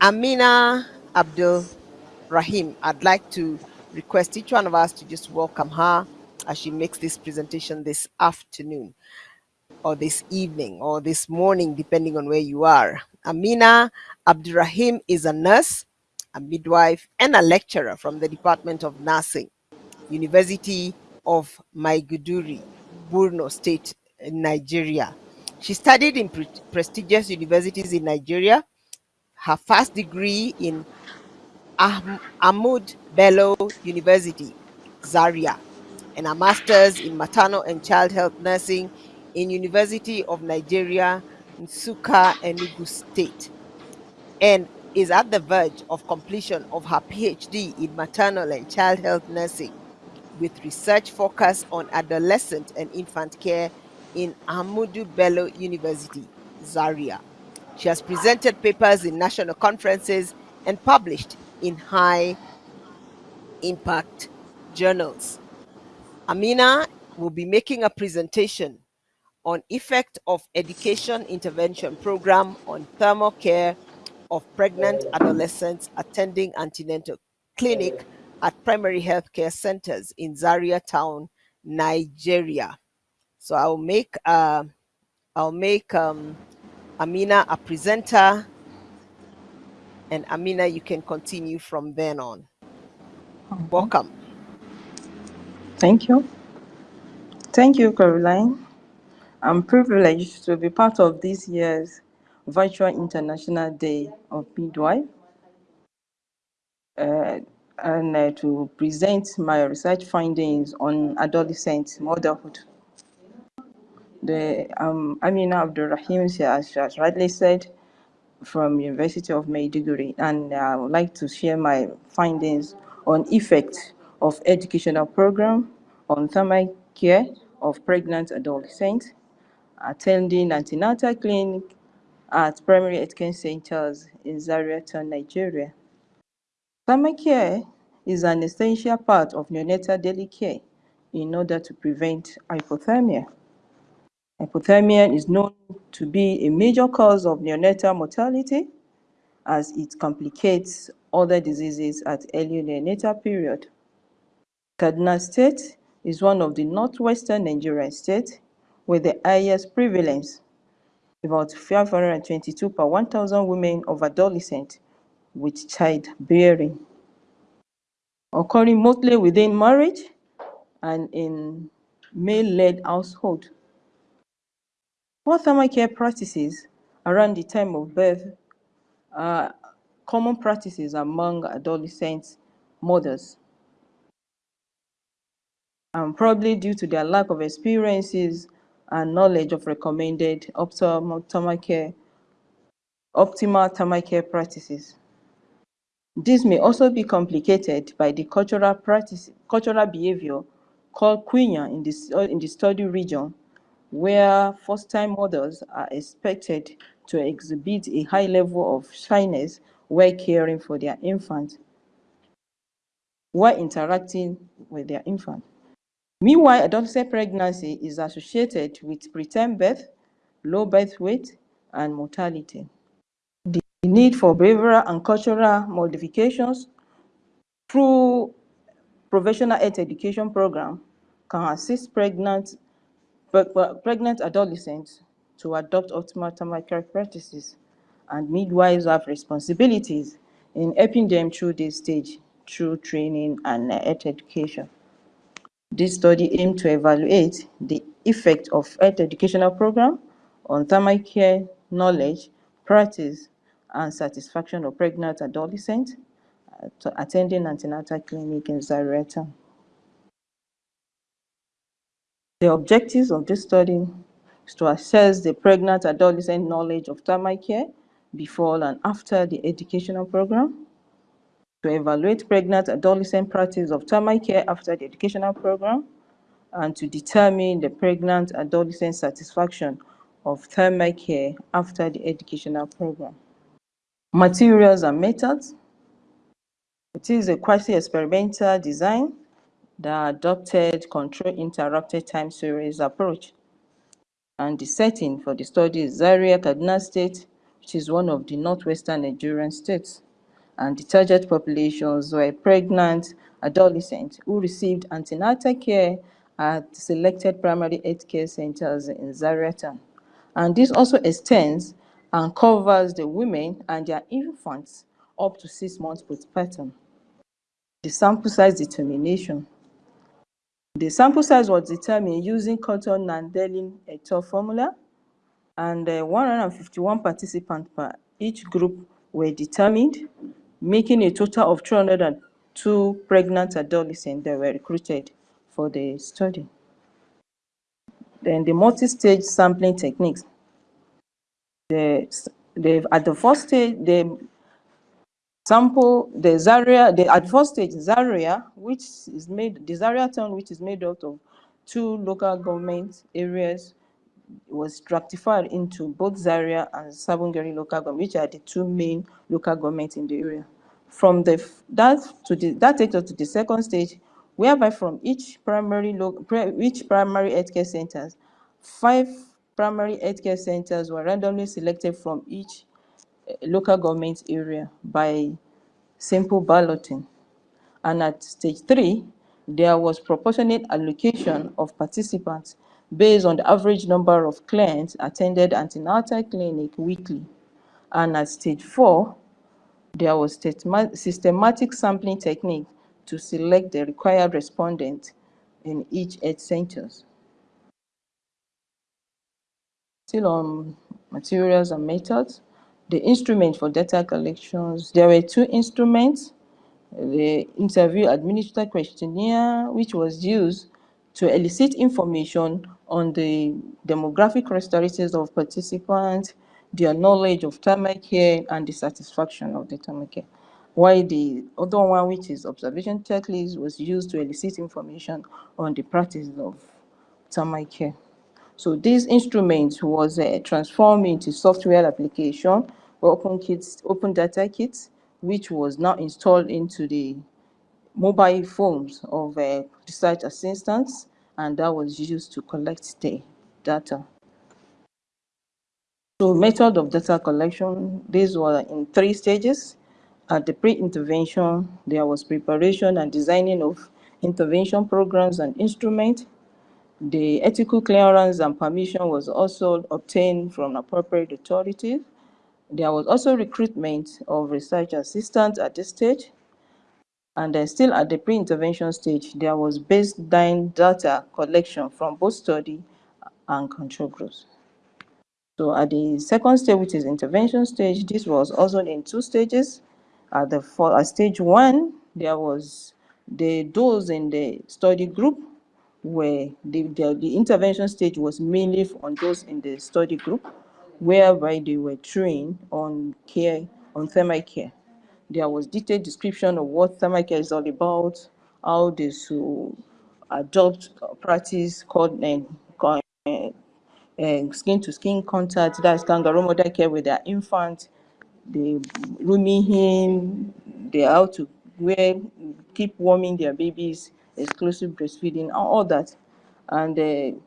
Amina Abdul Rahim, I'd like to request each one of us to just welcome her as she makes this presentation this afternoon or this evening or this morning, depending on where you are. Amina Abdurrahim is a nurse, a midwife, and a lecturer from the Department of Nursing, University of Maiduguri, Borno State, Nigeria. She studied in pre prestigious universities in Nigeria. Her first degree in Ahmad Bello University, Zaria, and a master's in maternal and child health nursing in University of Nigeria, Nsukka, Enugu State, and is at the verge of completion of her PhD in maternal and child health nursing with research focus on adolescent and infant care in Ahmadu Bello University, Zaria. She has presented papers in national conferences and published in high impact journals. Amina will be making a presentation on effect of education intervention program on thermal care of pregnant adolescents attending antenatal clinic at primary health care centers in Zaria town, Nigeria. So I'll make uh, I'll make um, Amina a presenter and Amina, you can continue from then on. Welcome. Thank you. Thank you, Caroline. I'm privileged to be part of this year's Virtual International Day of Midwife uh, and uh, to present my research findings on adolescent motherhood. The um, Amina Abdurrahim, she has, she has rightly said, from University of Maiduguri, and I would like to share my findings on effect of educational program on thermal care of pregnant adolescents attending antenatal clinic at primary care centers in Zaria Town, Nigeria. Thermal care is an essential part of neonatal daily care in order to prevent hypothermia. Hypothermia is known to be a major cause of neonatal mortality as it complicates other diseases at early neonatal period. Kaduna State is one of the northwestern Nigerian states with the highest prevalence, about 522 per 1,000 women of adolescent with childbearing, occurring mostly within marriage and in male-led household. Poor thermal care practices around the time of birth are common practices among adolescent mothers. And probably due to their lack of experiences and knowledge of recommended optimal thermal care, optimal practices. This may also be complicated by the cultural practice, cultural behavior called kunya in the, in the study region where first-time mothers are expected to exhibit a high level of shyness while caring for their infant, while interacting with their infant. Meanwhile, adolescent pregnancy is associated with preterm birth, low birth weight, and mortality. The need for behavioral and cultural modifications through professional health education program can assist pregnant pregnant adolescents to adopt optimal thermal care practices, and midwives have responsibilities in helping them through this stage through training and health education. This study aimed to evaluate the effect of health educational program on thermal care knowledge, practice, and satisfaction of pregnant adolescents attending antenatal clinic in Zaria town. The objectives of this study is to assess the pregnant adolescent knowledge of thermal care before and after the educational program, to evaluate pregnant adolescent practice of thermal care after the educational program, and to determine the pregnant adolescent satisfaction of thermal care after the educational program. Materials and methods. It is a quasi-experimental design that adopted control interrupted time series approach. And the setting for the study is Zaria, Kaduna State, which is one of the northwestern Nigerian states. And the target populations were pregnant adolescents who received antenatal care at selected primary health care centers in Zaria town. And this also extends and covers the women and their infants up to six months postpartum. The sample size determination. The sample size was determined using Cotton and Delin et al. formula, and uh, 151 participants per each group were determined, making a total of 302 pregnant adolescents that were recruited for the study. Then the multi-stage sampling techniques. The, the, at the first stage, the sample the Zaria, the at first stage Zaria, which is made the Zaria town, which is made out of two local government areas, was stratified into both Zaria and Sabon Gari local government, which are the two main local governments in the area. From the that to the that takes us to the second stage, whereby from each primary each primary healthcare centers, five primary healthcare centers were randomly selected from each local government area by simple balloting. And at stage three, there was proportionate allocation of participants based on the average number of clients attended antenatal clinic weekly. And at stage four, there was systematic sampling technique to select the required respondent in each health centers. Still on materials and methods, the instrument for data collections, there were two instruments, the interview administered questionnaire, which was used to elicit information on the demographic characteristics of participants, their knowledge of thermal care, and the satisfaction of the thermal care. While the other one, which is observation checklist, was used to elicit information on the practice of thermal care. So this instrument was uh, transformed into software application, Open Kits, Open Data Kits, which was now installed into the mobile phones of uh, research assistants, and that was used to collect the data. So method of data collection, these were in three stages. At the pre-intervention, there was preparation and designing of intervention programs and instruments. The ethical clearance and permission was also obtained from appropriate authorities. There was also recruitment of research assistants at this stage. And then still at the pre-intervention stage, there was baseline data collection from both study and control groups. So at the second stage, which is intervention stage, this was also in two stages. At the for at stage one, there was the dose in the study group where the, the, the intervention stage was mainly on those in the study group, whereby they were trained on care, on thermal care. There was detailed description of what thermal care is all about, how they should adopt practice called uh, uh, skin to skin contact, that's kangaroo mother care with their infant, the rooming him, they how to wear, keep warming their babies, exclusive breastfeeding, all that. And uh,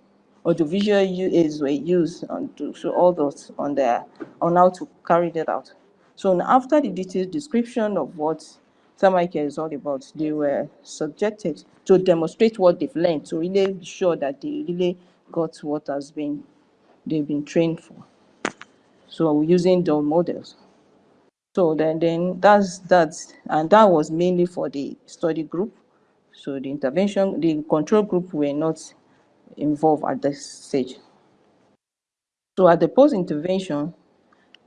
audiovisual aids were used on to show all those on their on how to carry that out. So after the detailed description of what thermal care is all about, they were subjected to demonstrate what they've learned to really be sure that they really got what has been they've been trained for. So using the models. So then, then that's that's and that was mainly for the study group. So the intervention, the control group were not involved at this stage. So at the post-intervention,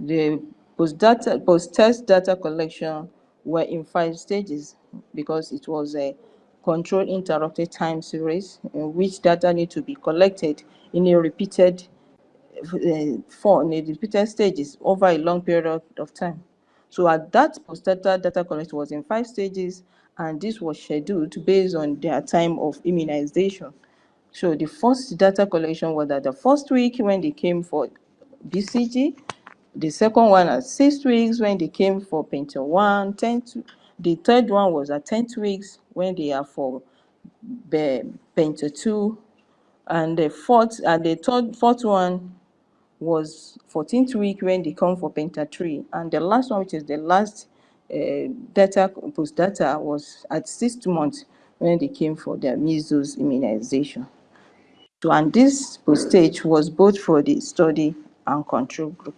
the post-data, post-test data collection were in five stages because it was a controlled interrupted time series in which data need to be collected in a repeated uh, in a repeated stages over a long period of time. So at that post-data data collection was in five stages, and this was scheduled based on their time of immunization. So the first data collection was at the first week when they came for BCG, the second one at six weeks when they came for Penta 1, 10 the third one was at 10 weeks when they are for Penta 2, and the fourth and the third fourth one was 14th week when they come for Penta 3. And the last one, which is the last uh, data, post data, was at six months when they came for their measles immunization. So, and this postage was both for the study and control group.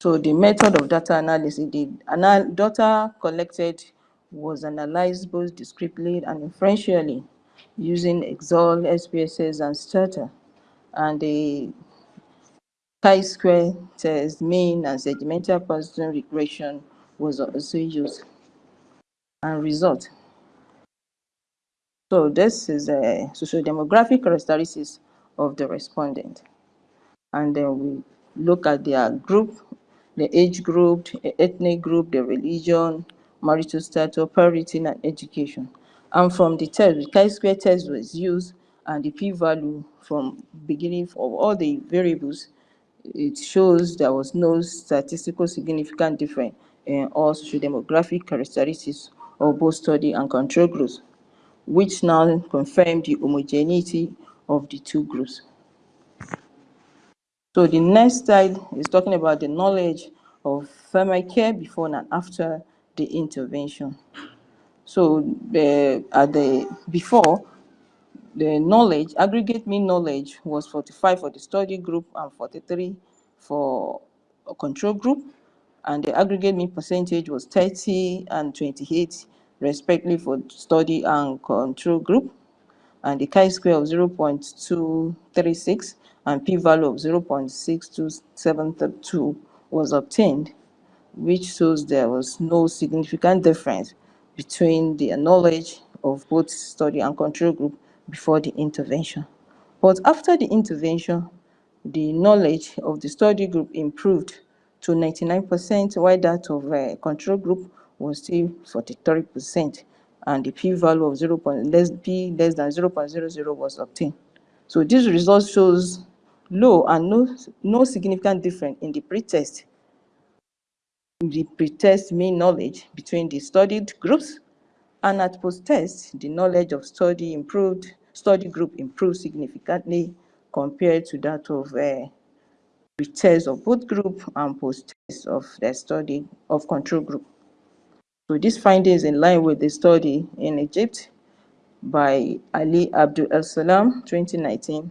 So the method of data analysis, the anal data collected was analyzed both discretely and inferentially using Excel, SPSS, and Stata. And the chi-square test, mean, and segmental Poisson regression was uh, also used. And result. So this is a socio-demographic characteristics of the respondent. And then we look at their group, the age group, the ethnic group, the religion, marital status, parenting, and education. And from the test, the chi-square test was used, and the p-value from beginning of all the variables, it shows there was no statistical significant difference in all socio-demographic characteristics of both study and control groups, which now confirm the homogeneity of the two groups. So the next slide is talking about the knowledge of family care before and after the intervention. So the, at the before, the knowledge, aggregate mean knowledge was 45 for the study group and 43 for control group. And the aggregate mean percentage was 30 and 28 respectively for study and control group. And the chi-square of 0.236 and p-value of 0.62732 was obtained, which shows there was no significant difference between the knowledge of both study and control group before the intervention. But after the intervention, the knowledge of the study group improved to 99%, while that of uh, control group was still 43%, and the p-value of 0. Less, p less than 0.00 was obtained. So this result shows low and no, no significant difference in the pretest the pretest mean knowledge between the studied groups and at post-test, the knowledge of study improved, study group improved significantly compared to that of uh, pretest of both group and post-test of the study of control group. So this finding is in line with the study in Egypt by Ali Abdul El Salam 2019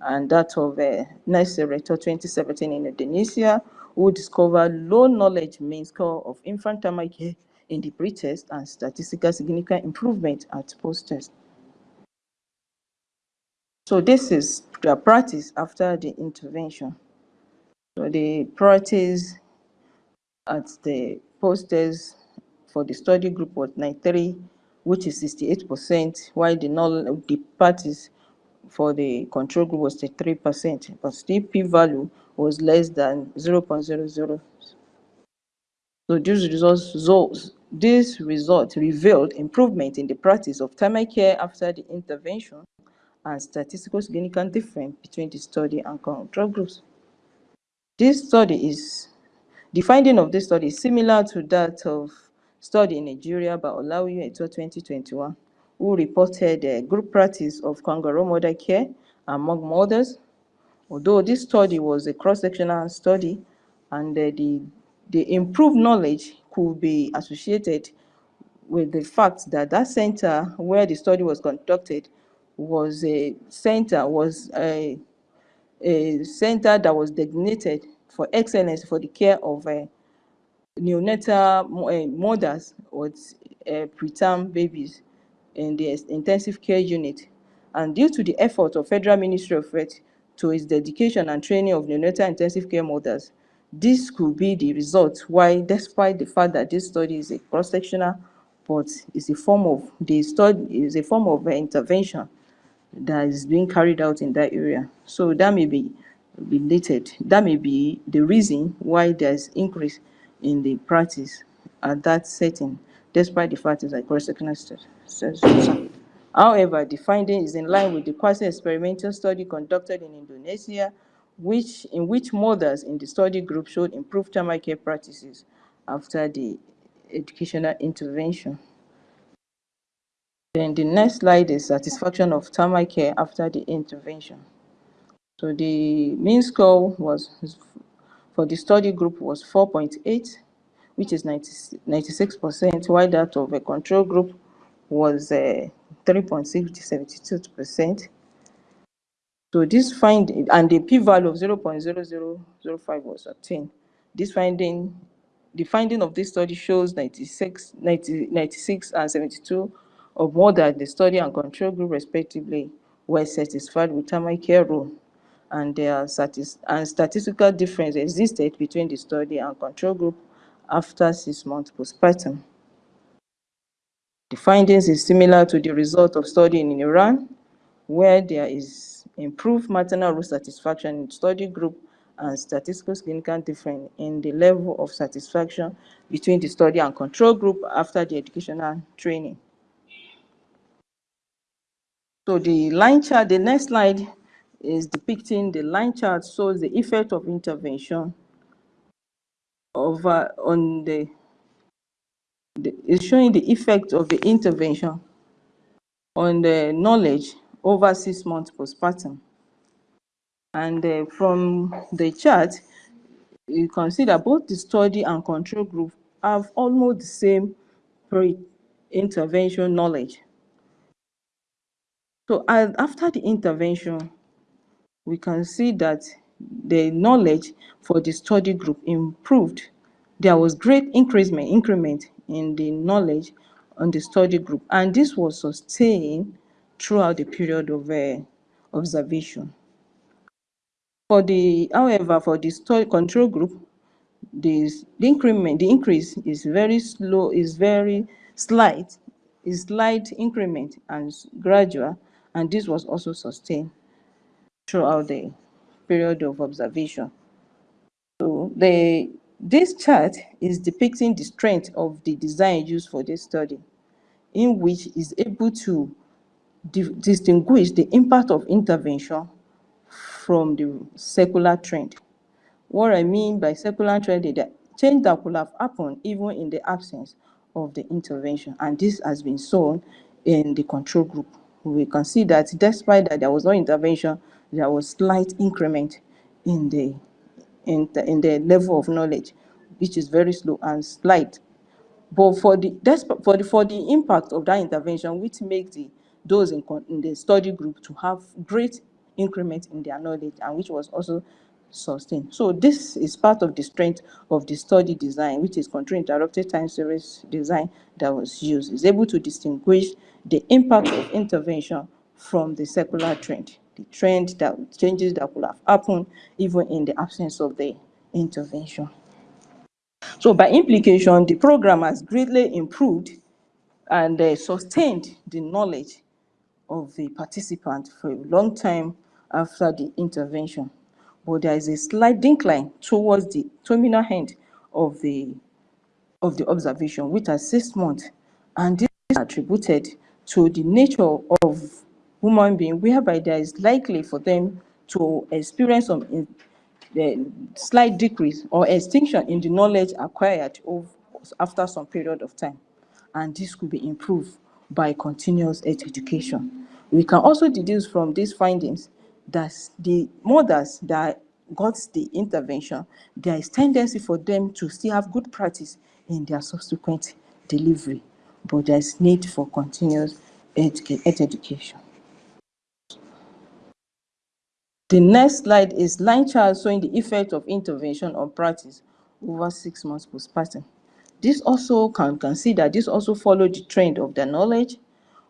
and that of uh, Nasser 2017 in Indonesia, who discovered low knowledge mean score of infant care in the pre-test and statistical significant improvement at post-test. So this is the practice after the intervention. So the practice at the post-test for the study group was 93, which is 68%, while the, null, the practice for the control group was 3%, but still p-value was less than 0.00. So these results, this result revealed improvement in the practice of thermal care after the intervention and statistical significant difference between the study and control groups. This study is, the finding of this study is similar to that of study in Nigeria by Olawiyo et 2021 who reported a group practice of kangaroo mother care among mothers. Although this study was a cross-sectional study and uh, the, the improved knowledge could be associated with the fact that that center where the study was conducted was a center, was a, a center that was designated for excellence for the care of uh, neonatal uh, mothers with uh, preterm babies in the intensive care unit. And due to the effort of Federal Ministry of Health to its dedication and training of neonatal intensive care mothers, this could be the result why, despite the fact that this study is a cross-sectional, but it's a form of the study is a form of intervention that is being carried out in that area. So that may be related. That may be the reason why there's increase in the practice at that setting, despite the fact it's study. However, the finding is in line with the quasi-experimental study conducted in Indonesia, which, in which mothers in the study group showed improved thermal care practices after the educational intervention. Then the next slide is satisfaction of thermal care after the intervention. So the mean score was for the study group was 4.8, which is 96%, while that of a control group was uh, 3.6, 72%. So this finding, and the p-value of 0.0005 was obtained. This finding, the finding of this study shows 96, 90, 96 and 72 of more than the study and control group respectively were satisfied with care role and there satis and statistical difference existed between the study and control group after six months postpartum. The findings is similar to the result of study in Iran, where there is improved maternal role satisfaction in study group and statistical significant difference in the level of satisfaction between the study and control group after the educational training. So the line chart, the next slide is depicting the line chart shows the effect of intervention over on the, the it's showing the effect of the intervention on the knowledge over six months postpartum. And uh, from the chart, you can see that both the study and control group have almost the same pre-intervention knowledge. So after the intervention, we can see that the knowledge for the study group improved. There was great increment, increment in the knowledge on the study group, and this was sustained throughout the period of uh, observation. For the, however, for the study control group, this, the increment, the increase is very slow, is very slight, is slight increment and gradual, and this was also sustained throughout the period of observation. So the, this chart is depicting the strength of the design used for this study, in which is able to distinguish the impact of intervention from the secular trend. What I mean by secular trend is that change that could have happened even in the absence of the intervention, and this has been shown in the control group. We can see that despite that there was no intervention, there was slight increment in the in the, in the level of knowledge, which is very slow and slight. But for the for the for the impact of that intervention, which makes the those in, in the study group to have great increment in their knowledge, and which was also sustained. So this is part of the strength of the study design, which is control interrupted time series design that was used. Is able to distinguish the impact of intervention from the secular trend the trend that changes that could have happened even in the absence of the intervention. So by implication, the program has greatly improved and uh, sustained the knowledge of the participant for a long time after the intervention. But there is a slight decline towards the terminal end of the of the observation, which is six and this is attributed to the nature of human being whereby there is likely for them to experience some in, the slight decrease or extinction in the knowledge acquired of, after some period of time. And this could be improved by continuous education. We can also deduce from these findings that the mothers that got the intervention, there is tendency for them to still have good practice in their subsequent delivery, but there is need for continuous education. The next slide is line chart showing the effect of intervention on practice over six months postpartum. This also can consider, this also follow the trend of the knowledge,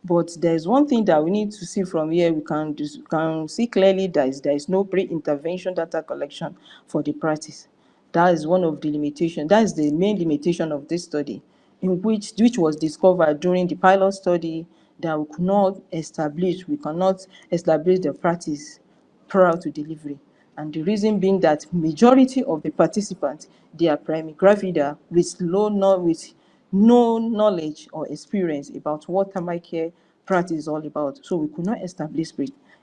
but there's one thing that we need to see from here. We can, can see clearly that is, there is no pre-intervention data collection for the practice. That is one of the limitations. That is the main limitation of this study, in which which was discovered during the pilot study that we could not establish, we cannot establish the practice prior to delivery. And the reason being that majority of the participants, they are primary gravida with low with no knowledge or experience about what thermal care practice is all about. So we could not establish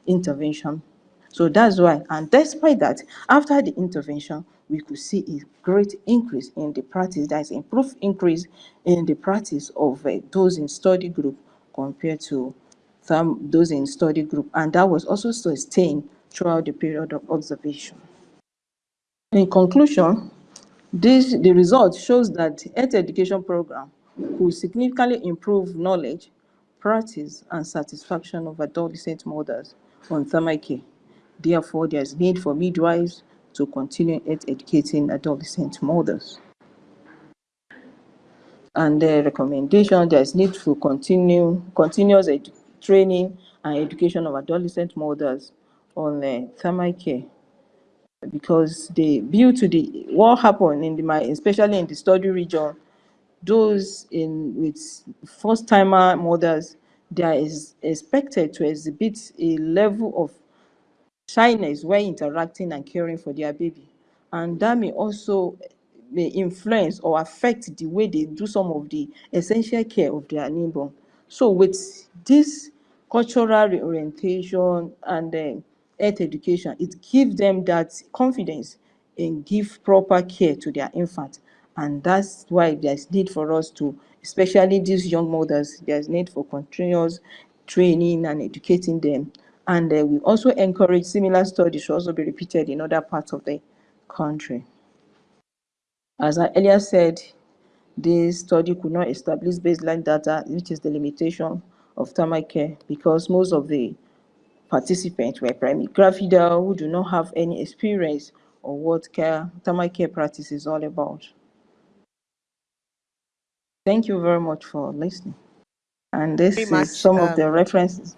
intervention. So that's why, and despite that, after the intervention, we could see a great increase in the practice. There is improved increase in the practice of uh, those in study group compared to some those in study group, and that was also sustained throughout the period of observation. In conclusion, this, the result shows that health education program will significantly improve knowledge, practice, and satisfaction of adolescent mothers on thermal care. Therefore, there is need for midwives to continue ed- educating adolescent mothers. And the recommendation, there is need for continue, continuous training and education of adolescent mothers on uh, thermal care because they due to the what happened in the my especially in the study region those in with first timer mothers is expected to exhibit a level of shyness when interacting and caring for their baby. And that may also may influence or affect the way they do some of the essential care of their newborn. So with this cultural reorientation and uh, health education it gives them that confidence and give proper care to their infant. And that's why there's need for us to especially these young mothers there's need for continuous training and educating them. And uh, we also encourage similar studies to also be repeated in other parts of the country. As i earlier said this study could not establish baseline data which is the limitation of thermal care because most of the participants were primary gravida who do not have any experience or what care thermal care practice is all about Thank you very much for listening. And this Very is much, some of the um, references.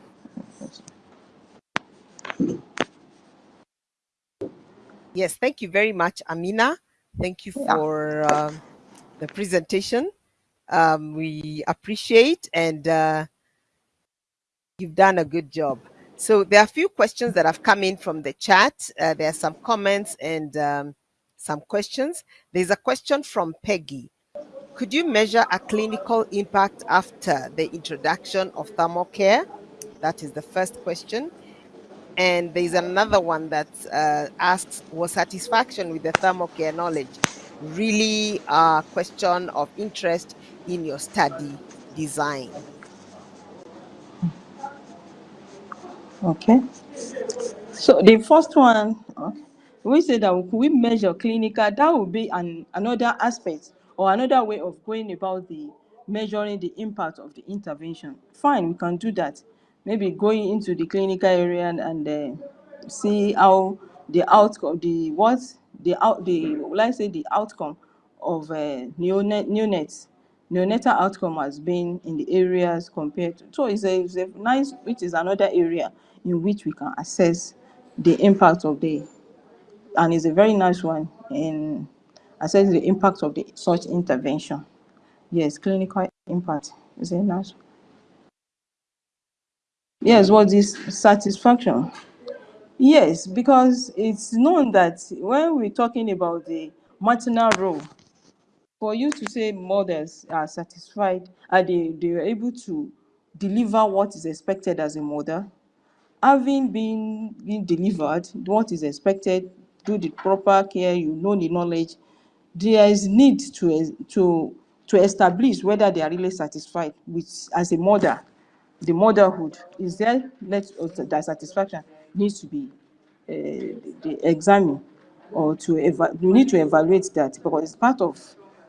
Yes, thank you very much, Amina. Thank you Yeah. for um, the presentation. Um, we appreciate and uh, you've done a good job. So there are a few questions that have come in from the chat. Uh, there are some comments and um, some questions. There's a question from Peggy. Could you measure a clinical impact after the introduction of thermal care? That is the first question. And there's another one that uh, asks, was satisfaction with the thermal care knowledge really a question of interest in your study design? Okay. So the first one, okay, we say that we measure clinical, that would be an, another aspect or another way of going about the measuring the impact of the intervention. Fine, we can do that. Maybe going into the clinical area and, and uh, see how the outcome, the what, the out, the let's say the outcome of uh, neonate, neonates neonatal outcome has been in the areas compared to so it's a, it's a nice which is another area in which we can assess the impact of the and it's a very nice one in assessing the impact of the such intervention. Yes clinical impact is a nice yes what is satisfaction? Yes because it's known that when we're talking about the maternal role for you to say mothers are satisfied are they they are able to deliver what is expected as a mother having been been delivered what is expected do the proper care you know the knowledge there is need to to to establish whether they are really satisfied with as a mother. The motherhood is there let that satisfaction needs to be uh, the examine or to you need to evaluate that because it's part of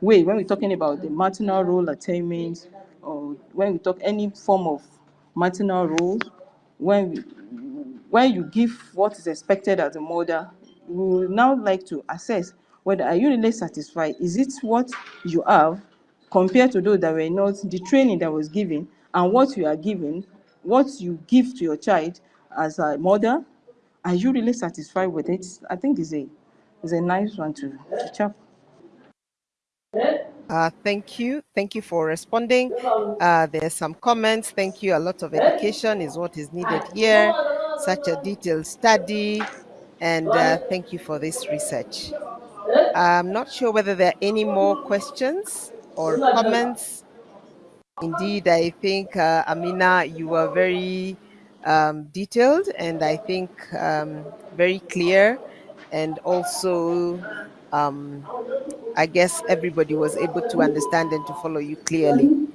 way when we're talking about the maternal role attainment or when we talk any form of maternal role when we, when you give what is expected as a mother we will now like to assess whether are you really satisfied? Is it what you have compared to those that were not the training that was given and what you are given what you give to your child as a mother are you really satisfied with it? I think is a is a nice one to, to check Uh, thank you. Thank you for responding. Uh, there's some comments. Thank you. A lot of education is what is needed here. Such a detailed study. And uh, thank you for this research. I'm not sure whether there are any more questions or comments. Indeed, I think, uh, Amina, you were very um, detailed and I think um, very clear and also um, I guess everybody was able to understand and to follow you clearly.